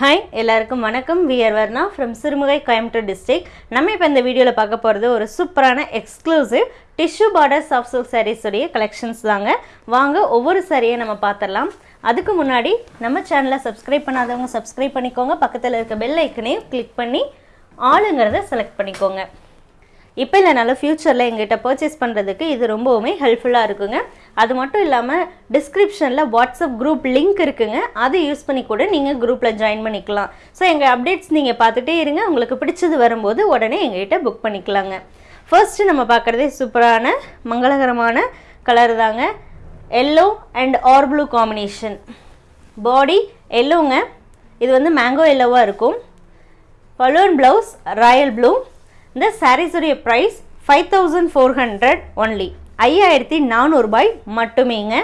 Hi எல்லாருக்கும் வணக்கம். We're Varna from Sirumugai Coimbatore district நம்ம இப்போ இந்த வீடியோவில் பார்க்க போகிறது ஒரு சூப்பரான exclusive tissue border soft silk சாரீஸுடைய collections தாங்க. வாங்க ஒவ்வொரு சாரியை நம்ம பார்த்துடலாம். அதுக்கு முன்னாடி நம்ம சேனலை சப்ஸ்கிரைப் பண்ணாதவங்க சப்ஸ்கிரைப் பண்ணிக்கோங்க. பக்கத்தில் இருக்க பெல் ஐக்கனையும் கிளிக் பண்ணி ஆளுங்கிறத செலக்ட் பண்ணிக்கோங்க. இப்போ இல்லைனாலும் ஃப்யூச்சரில் எங்கிட்ட பர்ச்சேஸ் பண்ணுறதுக்கு இது ரொம்பவுமே ஹெல்ப்ஃபுல்லாக இருக்குங்க. அது மட்டும் இல்லாமல் டிஸ்கிரிப்ஷனில் வாட்ஸ்அப் குரூப் லிங்க் இருக்குங்க. அதை யூஸ் பண்ணி கூட நீங்கள் குரூப்பில் ஜாயின் பண்ணிக்கலாம். ஸோ எங்கள் அப்டேட்ஸ் நீங்கள் பார்த்துட்டே இருங்க. உங்களுக்கு பிடிச்சது வரும்போது உடனே எங்ககிட்ட புக் பண்ணிக்கலாங்க. ஃபர்ஸ்ட்டு நம்ம பார்க்குறதே சூப்பரான மங்களகரமான கலர் தாங்க. Yellow and or blue combination body எல்லோங்க இது வந்து மேங்கோ எல்லோவாக இருக்கும். பலூன் ப்ளவுஸ் ராயல் ப்ளூ இந்த சாரீஸுடைய price five thousand four hundred only ஐயாயிரத்தி நானூறுபாய் மட்டுமேங்க.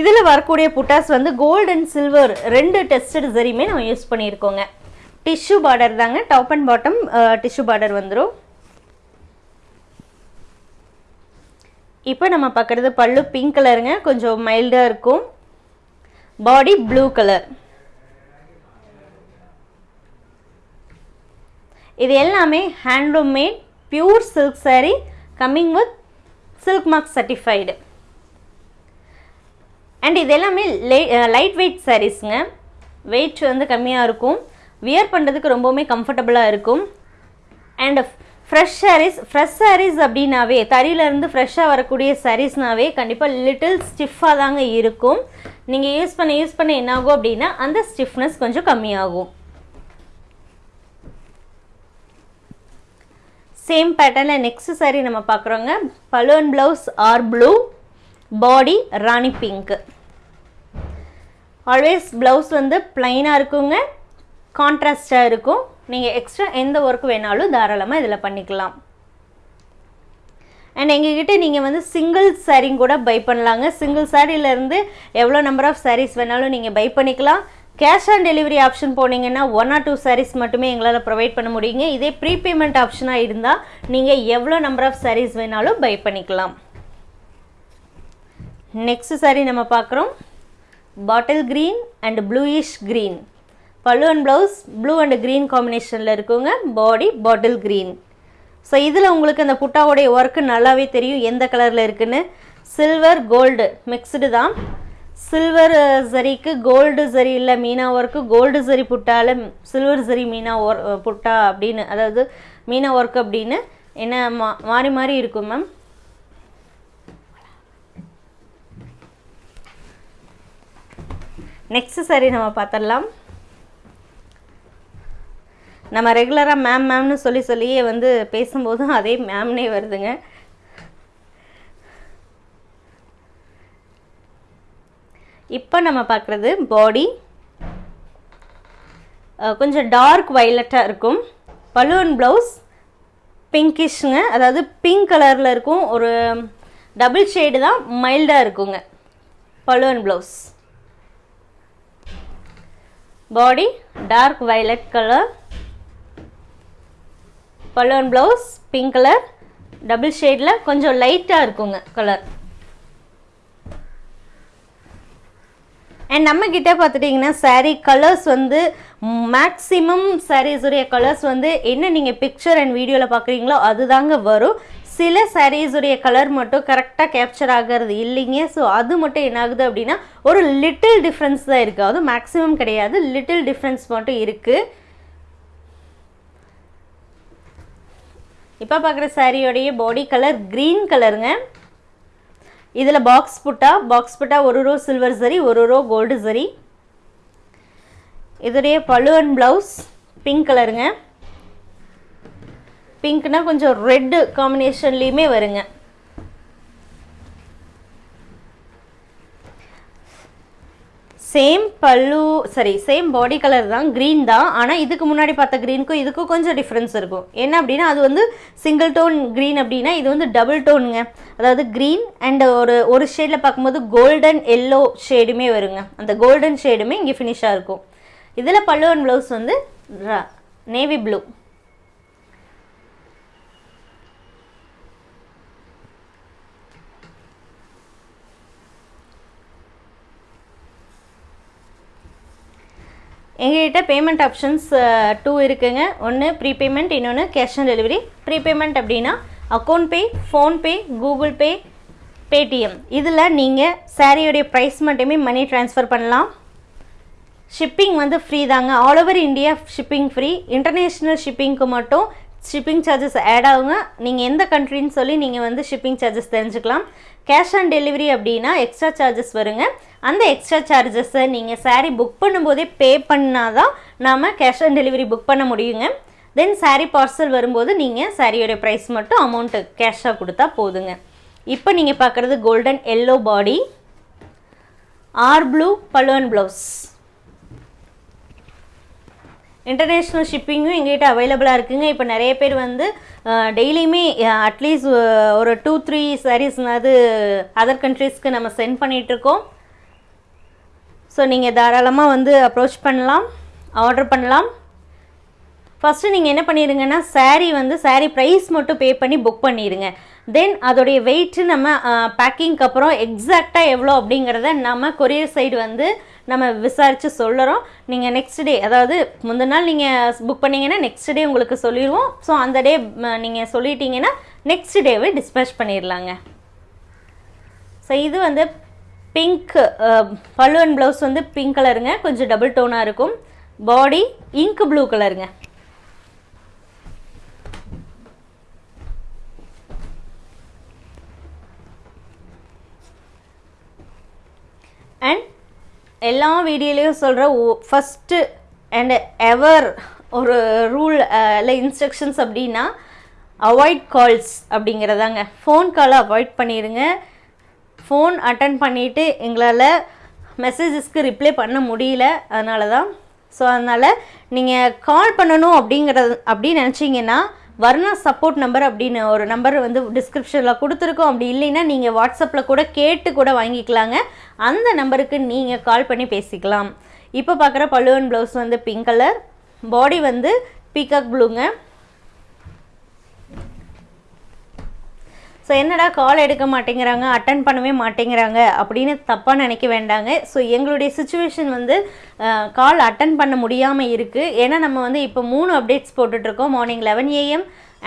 இதில் வரக்கூடிய புட்டாஸ் வந்து கோல்டு அண்ட் சில்வர் ரெண்டு டெஸ்டட் சரியுமே நம்ம யூஸ் பண்ணியிருக்கோங்க. டிஷ்யூ பார்டர் தாங்க. Top and bottom tissue border வந்துடும் இப்போ நம்ம பார்க்குறது பல்லு பிங்க் கலருங்க கொஞ்சம் மைல்டாக இருக்கும். பாடி ப்ளூ கலர் இது எல்லாமே handloom made pure silk sari coming with silk mark certified and இது எல்லாமே லைட் வெயிட் சாரீஸுங்க வெயிட் வந்து கம்மியாக இருக்கும். வியர் பண்ணுறதுக்கு ரொம்பவுமே கம்ஃபர்டபுளாக இருக்கும். And fresh saris fresh saris அப்படின்னாவே தறியிலேருந்து ஃப்ரெஷ்ஷாக வரக்கூடிய சாரீஸ்னாவே கண்டிப்பாக லிட்டில் ஸ்டிஃபாக தாங்க இருக்கும். நீங்கள் யூஸ் பண்ண யூஸ் பண்ண என்னாகும் அப்படின்னா அந்த ஸ்டிஃப்னஸ் கொஞ்சம் கம்மியாகும். சேம் பேட்டர்னில் நெக்ஸ்ட் சாரீ நம்ம பார்க்குறோங்க. Balloon blouse or blue body rani pink always blouse வந்து பிளைனாக இருக்குங்க கான்ட்ராஸ்டாக இருக்கும். நீங்கள் எக்ஸ்ட்ரா எந்த ஒர்க் வேணாலும் தாராளமாக இதில் பண்ணிக்கலாம். அண்ட் எங்ககிட்ட நீங்கள் வந்து சிங்கிள் சாரீங்க கூட பை பண்ணலாங்க. சிங்கிள் சாரீலேருந்து எவ்வளோ நம்பர் ஆஃப் சாரீஸ் வேணாலும் நீங்கள் பை பண்ணிக்கலாம். கேஷ் ஆன் டெலிவரி ஆப்ஷன் போனீங்கன்னா ஒன் ஆர் டூ சாரீஸ் மட்டுமே எங்களால் ப்ரொவைட் பண்ண முடியுங்க. இதே ப்ரீபேமெண்ட் ஆப்ஷனாக இருந்தால் நீங்கள் எவ்வளோ நம்பர் ஆஃப் சாரீஸ் வேணாலும் பை பண்ணிக்கலாம். நெக்ஸ்ட் சாரீ நம்ம பார்க்குறோம். Bottle green and bluish green pallu and blouse blue and green காம்பினேஷனில் இருக்குங்க. பாடி பாட்டில் க்ரீன் ஸோ இதில் உங்களுக்கு அந்த புட்டாவுடைய ஒர்க்கு நல்லாவே தெரியும். எந்த கலரில் இருக்குன்னு? சில்வர் கோல்டு மிக்ஸ்டு தான். சில்வர் சரிக்கு கோல்டு சரி இல்லை மீனா ஒர்க்கு கோல்டு சரி புட்டால சில்வர் சரி மீனா ஒர் புட்டா அப்படின்னு அதாவது மீனா ஒர்க் அப்படின்னு என்ன மா மாறி மாறி இருக்கும் மேம் நெக்ஸ்ட் சரி நம்ம பார்த்துடலாம் நம்ம ரெகுலராக மேம் மேம்னு சொல்லி சொல்லியே வந்து பேசும்போதும் அதே மேம்னே வருதுங்க இப்போ நம்ம பார்க்குறது பாடி கொஞ்சம் டார்க் வைலட்டாக இருக்கும். பலூன் ப்ளவுஸ் பிங்கிஷ்ங்க அதாவது பிங்க் கலரில் இருக்கும். ஒரு டபுள் ஷேடு தான் மைல்டாக இருக்குங்க. Balloon blouse body dark violet colour balloon blouse pink colour double ஷேடில் கொஞ்சம் லைட்டாக இருக்குங்க கலர் அண்ட் நம்ம பார்த்துட்டிங்கன்னா சாரீ கலர்ஸ் வந்து மேக்ஸிமம் சாரீஸுடைய கலர்ஸ் வந்து என்ன நீங்கள் பிக்சர் அண்ட் வீடியோவில் பார்க்குறீங்களோ அதுதாங்க வரும். சில சாரீஸுடைய கலர் மட்டும் கரெக்டாக கேப்சர் ஆகிறது இல்லைங்க. ஸோ அது மட்டும் என்ன ஆகுது அப்படின்னா ஒரு லிட்டில் டிஃப்ரென்ஸ் தான் இருக்குது அதுவும் மேக்ஸிமம் கிடையாது. லிட்டில் டிஃப்ரென்ஸ் மட்டும் இருக்குது இப்போ பார்க்குற சாரியோடைய பாடி கலர் க்ரீன் கலருங்க இதில் பாக்ஸ் புட்டா? பாக்ஸ் புட்டா ஒரு ரோ சில்வர் சரி ஒரு ரோ கோல்டு சரி இதோடைய பழுவன் ப்ளவுஸ் பிங்க் கலருங்க பிங்க்னால் கொஞ்சம் ரெட்டு காம்பினேஷன்லேயுமே வருங்க. சேம் பல்லு சரி சேம் பாடி கலர் தான் க்ரீன் தான். ஆனால் இதுக்கு முன்னாடி பார்த்த க்ரீனுக்கும் இதுக்கும் கொஞ்சம் டிஃப்ரென்ஸ் இருக்கும். என்ன அப்படின்னா அது வந்து சிங்கிள் டோன் க்ரீன் அப்படின்னா இது வந்து டபுள் டோனுங்க அதாவது க்ரீன் அண்ட் ஒரு ஒரு ஷேடில் பார்க்கும்போது கோல்டன் எல்லோ ஷேடுமே வருங்க. அந்த கோல்டன் ஷேடுமே இங்கே ஃபினிஷாக இருக்கும். இதில் பல்லு அண்ட் ப்ளவுஸ் வந்து நேவி ப்ளூ எங்ககிட்ட பேமெண்ட் ஆப்ஷன்ஸ் டூ இருக்குங்க. ஒன்று ப்ரீபேமெண்ட் இன்னொன்று கேஷ் ஆன் டெலிவரி ப்ரீபேமெண்ட் அப்படின்னா account pay PhonePe Google Pay Paytm இதில் நீங்கள் சாரியோடைய ப்ரைஸ் மட்டுமே மணி ட்ரான்ஸ்ஃபர் பண்ணலாம். ஷிப்பிங் வந்து ஃப்ரீ தாங்க. All over India shipping free international ஷிப்பிங்க்கு மட்டும் ஷிப்பிங் சார்ஜஸ் ஆட் ஆகுங்க. நீங்கள் எந்த கண்ட்ரின்னு சொல்லி நீங்கள் வந்து ஷிப்பிங் சார்ஜஸ் தெரிஞ்சுக்கலாம். கேஷ் ஆன் டெலிவரி அப்படின்னா எக்ஸ்ட்ரா சார்ஜஸ் வருங்க. அந்த எக்ஸ்ட்ரா சார்ஜஸை நீங்கள் சாரீ புக் பண்ணும்போதே பே பண்ணால் தான் நாம் கேஷ் ஆன் டெலிவரி புக் பண்ண முடியுங்க. தென் சாரீ பார்சல் வரும்போது நீங்கள் சாரியோடைய ப்ரைஸ் மட்டும் அமௌண்ட்டு கேஷாக கொடுத்தா போதுங்க. இப்போ நீங்கள் பார்க்குறது golden yellow body or blue balloon blouse international ஷிப்பிங்கும் எங்கள்கிட்ட அவைலபிளாக இருக்குங்க. இப்போ நிறைய பேர் வந்து டெய்லியுமே அட்லீஸ்ட் ஒரு டூ த்ரீ சாரீஸ்னாவது அதர் கண்ட்ரீஸ்க்கு நம்ம சென்ட் பண்ணிகிட்ருக்கோம் ஸோ நீங்கள் தாராளமாக வந்து அப்ரோச் பண்ணலாம் ஆர்டர் பண்ணலாம். ஃபஸ்ட்டு நீங்கள் என்ன பண்ணிடுங்கன்னா saree வந்து saree ப்ரைஸ் மட்டும் பே பண்ணி புக் பண்ணிடுங்க. தென் அதோடைய வெயிட்டு நம்ம பேக்கிங்க்கு அப்புறம் எக்ஸாக்டாக எவ்வளோ அப்படிங்கிறத நம்ம கொரியர் சைடு வந்து நம்ம விசாரித்து சொல்லுறோம். நீங்கள் நெக்ஸ்ட் டே அதாவது முந்தின நாள் நீங்கள் புக் பண்ணிங்கன்னா நெக்ஸ்ட் டே உங்களுக்கு சொல்லிடுவோம் ஸோ அந்த டே நீங்கள் சொல்லிட்டீங்கன்னா நெக்ஸ்ட் டேவே டிஸ்பேச் பண்ணிடலாங்க ஸோ இது வந்து பிங்க் பல்லுவன் ப்ளவுஸ் வந்து பிங்க் கலருங்க கொஞ்சம் டபுள் டோனாக இருக்கும். பாடி இங்க் ப்ளூ கலருங்க அண்ட் எல்லா வீடியோலையும் சொல்கிற ஃபஸ்ட்டு அண்ட் எவர் ஒரு ரூல் இல்லை இன்ஸ்ட்ரக்ஷன்ஸ் அப்படின்னா அவாய்ட் கால்ஸ் அப்படிங்கிறதாங்க. ஃபோன் காலை அவாய்ட் பண்ணிடுங்க ஃபோன் அட்டன் பண்ணிவிட்டு எங்களால் மெசேஜஸ்க்கு ரிப்ளை பண்ண முடியல. அதனால தான் ஸோ அதனால் நீங்கள் கால் பண்ணணும் அப்படிங்கிறது அப்படின்னு நினச்சிங்கன்னா வர்ணா சப்போர்ட் நம்பர் அப்படின்னு ஒரு நம்பர் வந்து டிஸ்கிரிப்ஷனில் கொடுத்துருக்கோம். அப்படி இல்லைன்னா நீங்கள் வாட்ஸ்அப்பில் கூட கேட்டு கூட வாங்கிக்கலாங்க. அந்த நம்பருக்கு நீங்கள் கால் பண்ணி பேசிக்கலாம். இப்போ பார்க்குற பல்லுவன் ப்ளவுஸ் வந்து பிங்க் கலர் பாடி வந்து பீகாக் ப்ளூங்க ஸோ என்னடா கால் எடுக்க மாட்டேங்கிறாங்க அட்டன் பண்ணவே மாட்டேங்கிறாங்க அப்படின்னு தப்பாக நினைக்க வேண்டாங்க. ஸோ எங்களுடைய சுச்சுவேஷன் வந்து கால் அட்டன் பண்ண முடியாமல் இருக்குது ஏன்னா நம்ம வந்து இப்போ மூணு அப்டேட்ஸ் போட்டுட்ருக்கோம். Morning eleven AM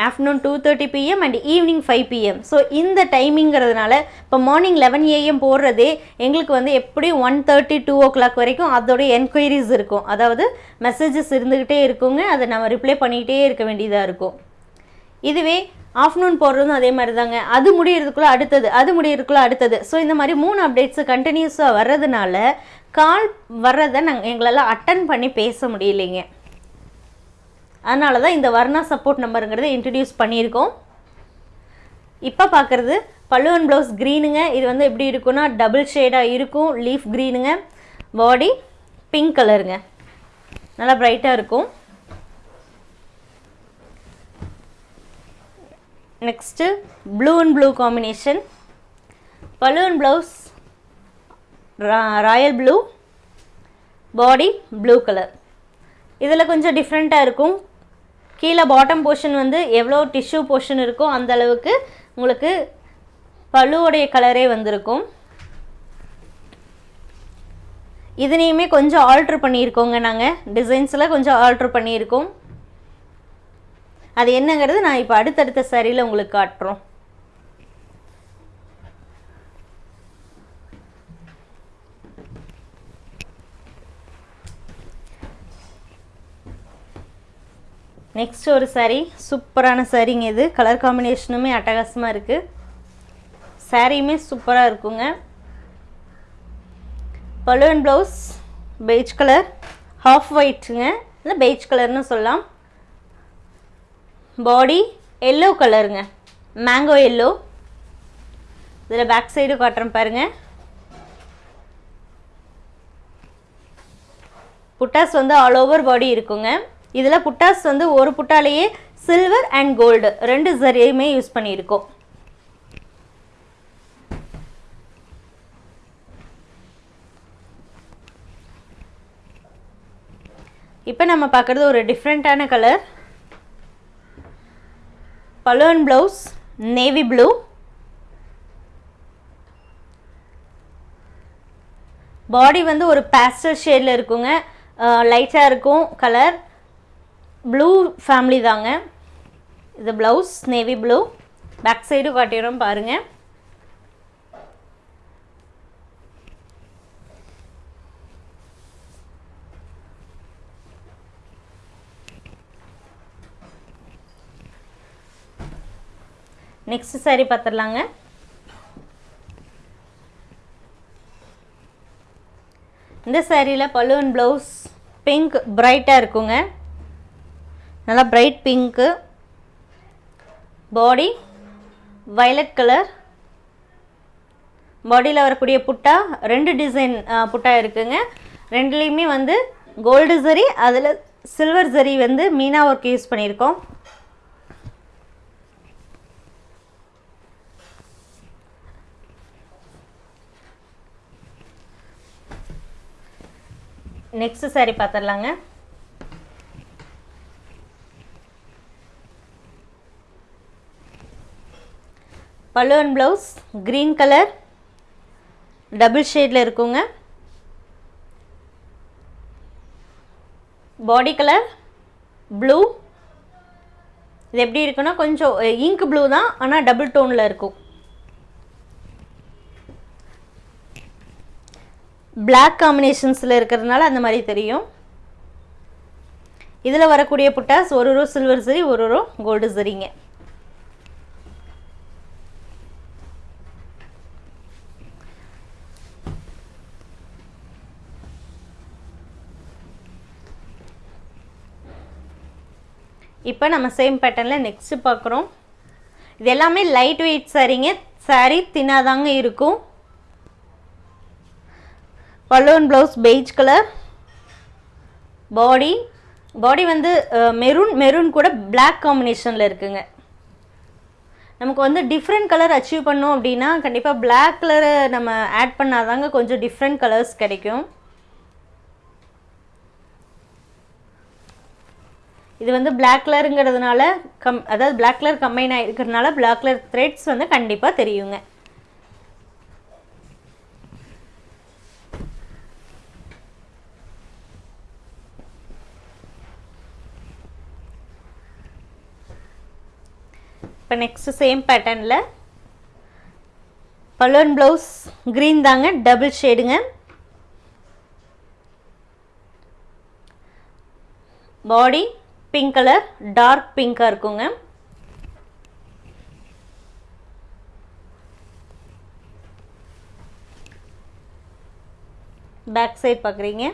afternoon two thirty PM and evening five PM so இந்த டைமிங்கிறதுனால இப்போ மார்னிங் லெவன் ஏஎம் போடுறதே எங்களுக்கு வந்து எப்படியும் one thirty two o'clock வரைக்கும் அதோடைய என்கொயரிஸ் இருக்கும். அதாவது மெசேஜஸ் இருந்துக்கிட்டே இருக்குங்க. அதை நம்ம ரிப்ளை பண்ணிக்கிட்டே இருக்க வேண்டியதாக இருக்கும். இதுவே ஆஃப்டர்நூன் போடுறதும் அதே மாதிரி தாங்க அது முடியறதுக்குள்ளே அடுத்தது அது முடியறதுக்குள்ளே அடுத்தது. ஸோ இந்த மாதிரி மூணு அப்டேட்ஸு கண்டினியூஸாக வர்றதுனால கால் வர்றதை நாங்கள் எங்களால் அட்டன் பண்ணி பேச முடியலைங்க. அதனால தான் இந்த வர்ணா சப்போர்ட் நம்பருங்கிறத இன்ட்ரடியூஸ் பண்ணியிருக்கோம். இப்போ பார்க்குறது பல்லுவன் ப்ளவுஸ் க்ரீனுங்க இது வந்து எப்படி இருக்குன்னா டபுள் ஷேடாக இருக்கும். லீஃப் க்ரீனுங்க பாடி பிங்க் கலருங்க நல்லா ப்ரைட்டாக இருக்கும். Next blue and blue combination balloon blouse royal blue body blue colour இதில் கொஞ்சம் டிஃப்ரெண்ட்டாக இருக்கும். கீழே பாட்டம் போர்ஷன் வந்து எவ்வளோ டிஷ்யூ போர்ஷன் இருக்கோ அந்த அளவுக்கு உங்களுக்கு பழுவோடைய கலரே வந்திருக்கும். இதுலேயுமே கொஞ்சம் ஆல்ட்ரு பண்ணியிருக்கோங்க நாங்கள் டிசைன்ஸில் கொஞ்சம் ஆல்ட்ரு பண்ணியிருக்கோம். அது என்னங்கிறது நான் இப்போ அடுத்தடுத்த சரியில் உங்களுக்கு காட்டுறோம். நெக்ஸ்ட் ஒரு சாரீ சூப்பரான சாரீங்க இது. கலர் காம்பினேஷனுமே அட்டகாசமாக இருக்குது சாரியுமே சூப்பராக இருக்குங்க. Balloon blouse beige colour half ஒயிட்டுங்க இல்லை பெய்ஜ் கலர்னு சொல்லலாம். பாடி எல்லோ கலருங்க மேங்கோ எல்லோ இதில் பேக் சைடு காட்டுறேன் பாருங்கள் புட்டாஸ் வந்து ஆல் ஓவர் பாடி இருக்குங்க. இதில் புட்டாஸ் வந்து ஒரு புட்டாலேயே சில்வர் அண்ட் கோல்டு ரெண்டு சரியுமே யூஸ் பண்ணியிருக்கோம். இப்போ நம்ம பார்க்குறது ஒரு டிஃப்ரெண்ட்டான colour balloon blouse navy blue body வந்து ஒரு பேஸ்டல் ஷேடில் இருக்குங்க. லைட்டாக இருக்கும் கலர் ப்ளூ ஃபேமிலி தாங்க. இது blouse navy blue back side காட்டிடுறோம் பாருங்கள் நெக்ஸ்ட் saree பார்த்துடலாங்க இந்த சாரியில் பலூன் ப்ளவுஸ் பிங்க் பிரைட்டாக இருக்குங்க. நல்லா bright pink body violet colour பாடியில் வரக்கூடிய புட்டா ரெண்டு டிசைன் புட்டா இருக்குங்க. ரெண்டுலேயுமே வந்து கோல்டு சரி அதில் சில்வர் சரி வந்து மீனா ஒர்க் யூஸ் பண்ணியிருக்கோம். நெக்ஸ்ட் saree பார்த்துடலாங்க பல்லு and blouse green colour double ஷேடில் இருக்குங்க. பாடி கலர் ப்ளூ இது எப்படி இருக்குன்னா கொஞ்சம் இங்க் ப்ளூ தான் ஆனால் டபுள் டோனில் இருக்கும். பிளாக் காம்பினேஷன்ஸில் இருக்கிறதுனால அந்த மாதிரி தெரியும். இதில் வரக்கூடிய புட்டாஸ் ஒரு ரோ சில்வர் சரி ஒரு ரோ கோல்டு சரிங்க இப்போ நம்ம சேம் பேட்டர்னில் நெக்ஸ்ட்டு பார்க்குறோம். இது எல்லாமே லைட் வெயிட் சாரீங்க சாரீ தின்னாதாங்க இருக்கும். Balloon blouse beige colour body body வந்து மெரூன் மெரூன் கூட பிளாக் காம்பினேஷனில் இருக்குங்க. நமக்கு வந்து டிஃப்ரெண்ட் கலர் அச்சீவ் பண்ணோம் அப்படின்னா கண்டிப்பாக பிளாக் கலரை நம்ம ஆட் பண்ணாதாங்க கொஞ்சம் டிஃப்ரெண்ட் கலர்ஸ் கிடைக்கும். இது வந்து பிளாக் கலருங்கிறதுனால கம் அதாவது பிளாக் கலர் கம்பைன் ஆகிருக்கிறதுனால பிளாக் கலர் த்ரெட்ஸ் வந்து கண்டிப்பாக தெரியுங்க. இப்போ நெக்ஸ்ட்டு சேம் பேட்டர்னில் பலூன் ப்ளவுஸ் க்ரீன் தாங்க டபுள் ஷேடுங்க பாடி பிங்க் கலர் டார்க் பிங்காக இருக்குங்க. பேக் சைட் பார்க்குறீங்க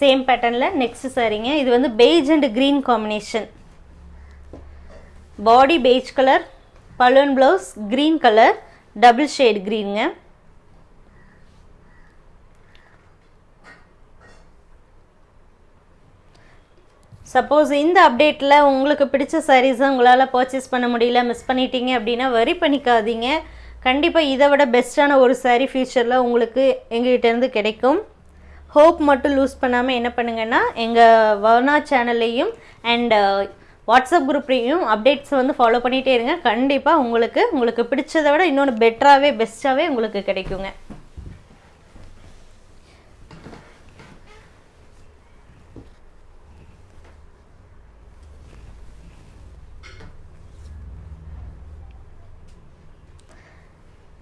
சேம் பேட்டர்னில் நெக்ஸ்ட் சாரீங்க இது வந்து beige and green combination body beige colour balloon blouse green colour double shade க்ரீனுங்க suppose இந்த அப்டேட்டில் உங்களுக்கு பிடிச்ச சாரீஸை உங்களால் பர்ச்சேஸ் பண்ண முடியல மிஸ் பண்ணிட்டீங்க அப்படின்னா வரி பண்ணிக்காதீங்க. கண்டிப்பாக இதை விட பெஸ்ட்டான ஒரு சாரீ ஃப்யூச்சரில் உங்களுக்கு எங்ககிட்டேருந்து கிடைக்கும். ஹோப் மட்டும் லூஸ் பண்ணாமல் என்ன பண்ணுங்கன்னா எங்கள் வர்ணா சேனல்லையும் அண்ட் வாட்ஸ்அப் குரூப்லேயும் அப்டேட்ஸ் வந்து ஃபாலோ பண்ணிகிட்டே இருங்க. கண்டிப்பாக உங்களுக்கு உங்களுக்கு பிடிச்சதை விட இன்னொன்று பெட்டராகவே பெஸ்ட்டாகவே உங்களுக்கு கிடைக்குங்க.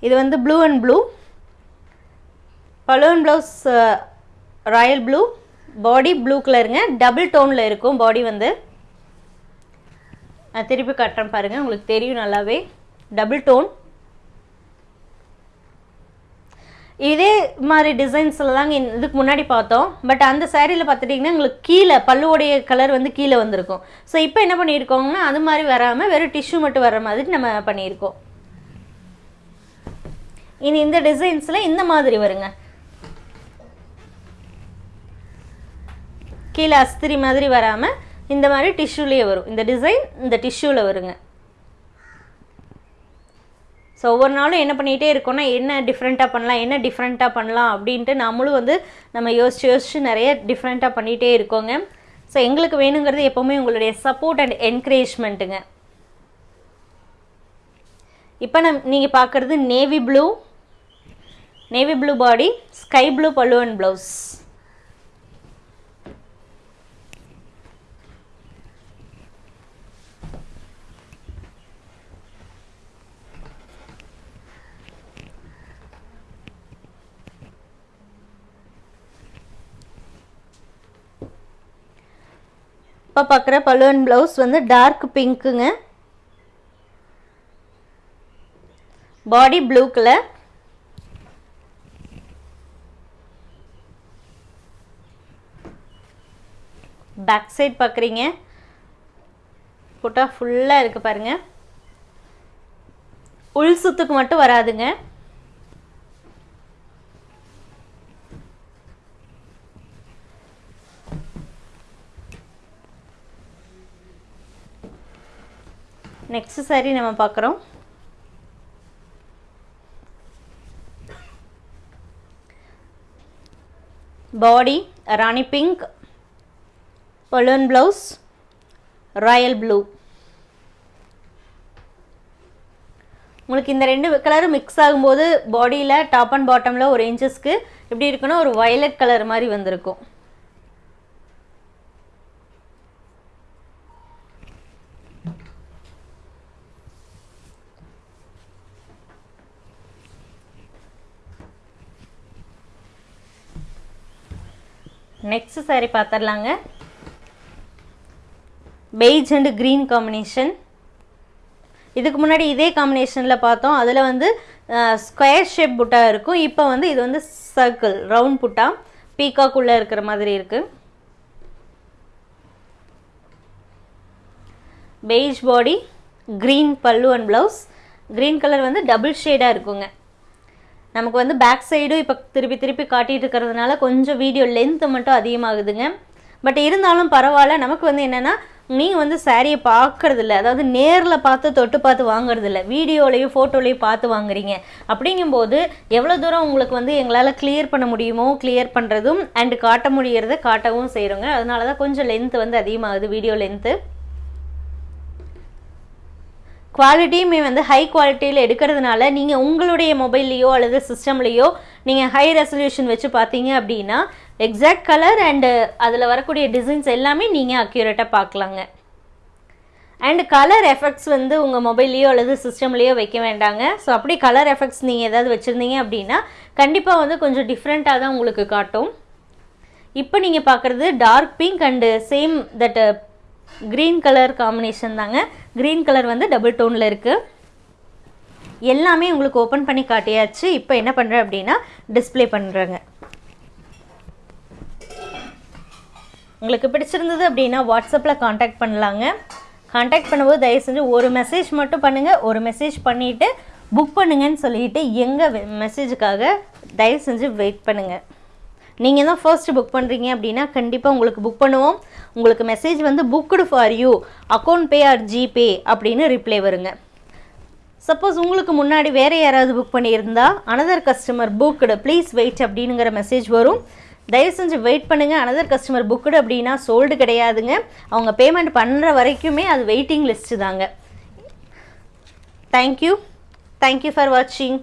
இது வந்து blue and blue balloon blouse royal blue body blue கலருங்க டபுள் டோனில் இருக்கும் பாடி வந்து. நான் திருப்பி கட்டுறேன் பாருங்கள் உங்களுக்கு தெரியும் நல்லாவே. டபுள் டோன் இதே மாதிரி டிசைன்ஸில் தாங்க இதுக்கு முன்னாடி பார்த்தோம். பட் அந்த சேரீயில் பார்த்துட்டிங்கன்னா உங்களுக்கு கீழே பல்லுவோடைய கலர் வந்து கீழே வந்திருக்கும். ஸோ இப்போ என்ன பண்ணியிருக்கோங்கன்னா அது மாதிரி வராமல் வெறும் டிஷ்யூ மட்டும் வர மாதிரி நம்ம பண்ணியிருக்கோம். இனி இந்த டிசைன்ஸில் இந்த மாதிரி வருங்க. கீழே அஸ்திரி மாதிரி வராமல் இந்த மாதிரி டிஷ்யூலேயே வரும். இந்த டிசைன் இந்த டிஷ்யூவில் வருங்க. ஸோ ஒவ்வொரு நாளும் என்ன பண்ணிகிட்டே இருக்கோம்னா என்ன டிஃப்ரெண்ட்டாக பண்ணலாம் என்ன டிஃப்ரெண்ட்டாக பண்ணலாம் அப்படின்ட்டு நம்மளும் வந்து நம்ம யோசிச்சு யோசிச்சு நிறைய டிஃப்ரெண்ட்டாக பண்ணிகிட்டே இருக்கோங்க. ஸோ எங்களுக்கு வேணுங்கிறது எப்போவுமே உங்களுடைய சப்போர்ட் அண்ட் என்கரேஜ்மெண்ட்டுங்க இப்போ நம் நீங்கள் பார்க்குறது navy blue navy blue body sky blue பல்லு அண்ட் ப்ளவுஸ் இப்போ பார்க்குற பல்லு ப்ளவுஸ் வந்து dark பிங்க்குங்க body blue colour back side பார்க்குறீங்க புட்டா ஃபுல்லாக இருக்குது பாருங்கள் உள் சுத்துக்கு மட்டும் வராதுங்க. நெக்ஸ்ட் சாரீ நம்ம பார்க்குறோம். Body rani pink balloon blouse royal blue உங்களுக்கு இந்த ரெண்டு கலரும் மிக்ஸ் ஆகும்போது பாடியில் டாப் அண்ட் பாட்டமில் ஒரு இன்ச்சஸ்க்கு எப்படி இருக்குன்னா ஒரு வயலட் கலர் மாதிரி வந்திருக்கும். நெக்ஸ்ட் சாரி பார்த்துடலாங்க பெய்ஜ் அண்டு க்ரீன் காம்பினேஷன் இதுக்கு முன்னாடி இதே காம்பினேஷனில் பார்த்தோம். அதில் வந்து ஸ்கொயர் ஷேப் புட்டா இருக்கும். இப்போ வந்து இது வந்து சர்க்கிள் ரவுண்ட் புட்டா. பீகாக்குள்ளே இருக்கிற மாதிரி இருக்குது பெய்ஜ் பாடி க்ரீன் பல்லு அண்ட் ப்ளவுஸ் க்ரீன் கலர் வந்து டபுள் ஷேடாக இருக்குங்க. நமக்கு வந்து பேக் சைடும் இப்போ திருப்பி திருப்பி காட்டிகிட்டு இருக்கிறதுனால கொஞ்சம் வீடியோ லென்த்து மட்டும் அதிகமாகுதுங்க. பட் இருந்தாலும் பரவாயில்ல நமக்கு வந்து என்னென்னா நீங்கள் வந்து சாரியை பார்க்குறதில்ல அதாவது நேரில் பார்த்து தொட்டு பார்த்து வாங்குறதில்ல. வீடியோலையும் ஃபோட்டோலையும் பார்த்து வாங்குறீங்க. அப்படிங்கும்போது எவ்வளோ தூரம் உங்களுக்கு வந்து எங்களால் கிளியர் பண்ண முடியுமோ கிளியர் பண்ணுறதும் அண்டு காட்ட முடிகிறத காட்டவும் செய்கிறோங்க அதனால தான் கொஞ்சம் லென்த்து வந்து அதிகமாகுது வீடியோ லென்த்து குவாலிட்டியுமே வந்து ஹை குவாலிட்டியில் எடுக்கிறதுனால நீங்கள் உங்களுடைய மொபைல்லையோ அல்லது சிஸ்டம்லேயோ நீங்கள் ஹை ரெசல்யூஷன் வச்சு பார்த்தீங்க அப்படின்னா எக்ஸாக்ட் கலர் அண்டு அதில் வரக்கூடிய டிசைன்ஸ் எல்லாமே நீங்கள் அக்யூரேட்டாக பார்க்கலாங்க. அண்ட் கலர் எஃபெக்ட்ஸ் வந்து உங்கள் மொபைல்லையோ அல்லது சிஸ்டம்லேயோ வைக்க வேண்டாங்க. ஸோ அப்படி கலர் எஃபெக்ட்ஸ் நீங்கள் ஏதாவது வச்சுருந்தீங்க அப்படின்னா கண்டிப்பாக வந்து கொஞ்சம் டிஃப்ரெண்ட்டாக தான் உங்களுக்கு காட்டும். இப்போ நீங்கள் பார்க்குறது dark pink and same that green colour combination தாங்க. க்ரீன் கலர் வந்து டபுள் டோனில் இருக்குது எல்லாமே உங்களுக்கு ஓப்பன் பண்ணி காட்டியாச்சு. இப்போ என்ன பண்ணுறேன் அப்படின்னா டிஸ்ப்ளே பண்ணுறேங்க உங்களுக்கு பிடிச்சிருந்தது அப்படின்னா வாட்ஸ்அப்பில் காண்டாக்ட் பண்ணலாங்க. காண்டாக்ட் பண்ணும்போது தயவு செஞ்சு ஒரு மெசேஜ் மட்டும் பண்ணுங்கள் ஒரு மெசேஜ் பண்ணிவிட்டு புக் பண்ணுங்கன்னு சொல்லிட்டு எங்கள் மெசேஜுக்காக தயவு செஞ்சு வெயிட் பண்ணுங்கள் நீங்கள் தான் ஃபர்ஸ்ட் புக் பண்ணுறீங்க அப்படின்னா கண்டிப்பாக உங்களுக்கு புக் பண்ணுவோம். உங்களுக்கு மெசேஜ் வந்து booked for you account pay or GPay அப்படின்னு ரிப்ளை வருங்க. சப்போஸ் உங்களுக்கு முன்னாடி வேறு யாராவது புக் பண்ணியிருந்தா another customer booked please wait அப்படிங்கிற மெசேஜ் வரும். தயவு செஞ்சு வெயிட் பண்ணுங்கள் அனதர் கஸ்டமர் புக்குடு அப்படின்னா சோல்டு கிடையாதுங்க. அவங்க பேமெண்ட் பண்ணுற வரைக்குமே அது வெயிட்டிங் லிஸ்ட்டு தாங்க. Thank you thank you for வாட்சிங்